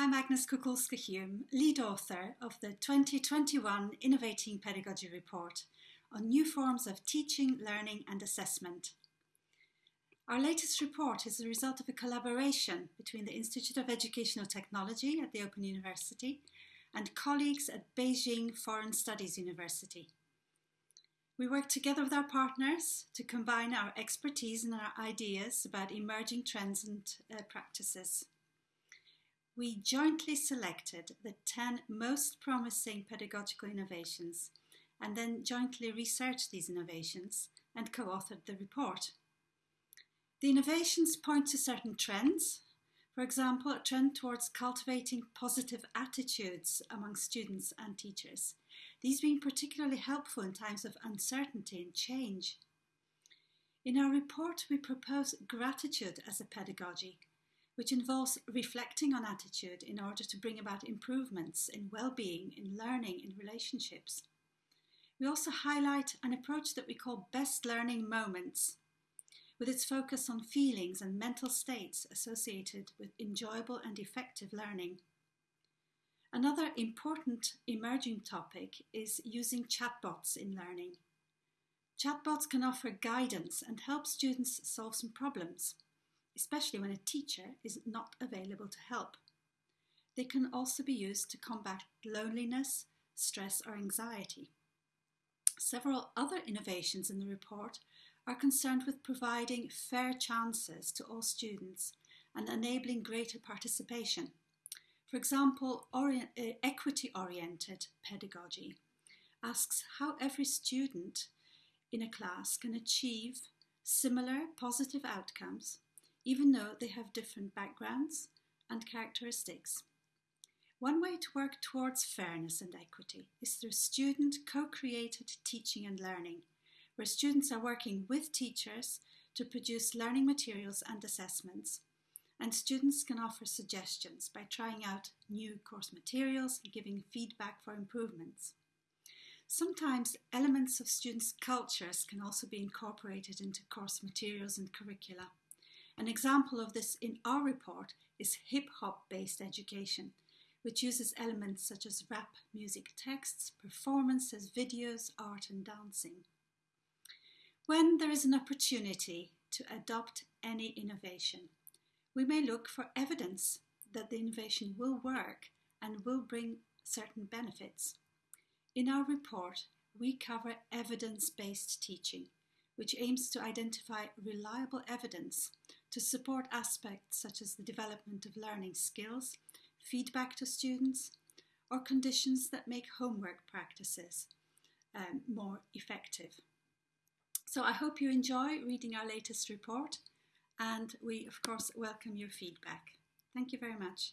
I'm Agnes Kukulska-Hulme, lead author of the 2021 Innovating Pedagogy Report on new forms of teaching, learning and assessment. Our latest report is the result of a collaboration between the Institute of Educational Technology at the Open University and colleagues at Beijing Foreign Studies University. We work together with our partners to combine our expertise and our ideas about emerging trends and uh, practices we jointly selected the 10 most promising pedagogical innovations and then jointly researched these innovations and co-authored the report. The innovations point to certain trends, for example, a trend towards cultivating positive attitudes among students and teachers, these being particularly helpful in times of uncertainty and change. In our report, we propose gratitude as a pedagogy which involves reflecting on attitude in order to bring about improvements in well-being, in learning, in relationships. We also highlight an approach that we call best learning moments, with its focus on feelings and mental states associated with enjoyable and effective learning. Another important emerging topic is using chatbots in learning. Chatbots can offer guidance and help students solve some problems especially when a teacher is not available to help. They can also be used to combat loneliness, stress or anxiety. Several other innovations in the report are concerned with providing fair chances to all students and enabling greater participation. For example, orient, uh, equity-oriented pedagogy asks how every student in a class can achieve similar positive outcomes even though they have different backgrounds and characteristics. One way to work towards fairness and equity is through student co-created teaching and learning, where students are working with teachers to produce learning materials and assessments, and students can offer suggestions by trying out new course materials and giving feedback for improvements. Sometimes elements of students' cultures can also be incorporated into course materials and curricula. An example of this in our report is hip-hop based education, which uses elements such as rap music texts, performances, videos, art and dancing. When there is an opportunity to adopt any innovation, we may look for evidence that the innovation will work and will bring certain benefits. In our report, we cover evidence-based teaching, which aims to identify reliable evidence to support aspects such as the development of learning skills, feedback to students, or conditions that make homework practices um, more effective. So I hope you enjoy reading our latest report and we of course welcome your feedback. Thank you very much.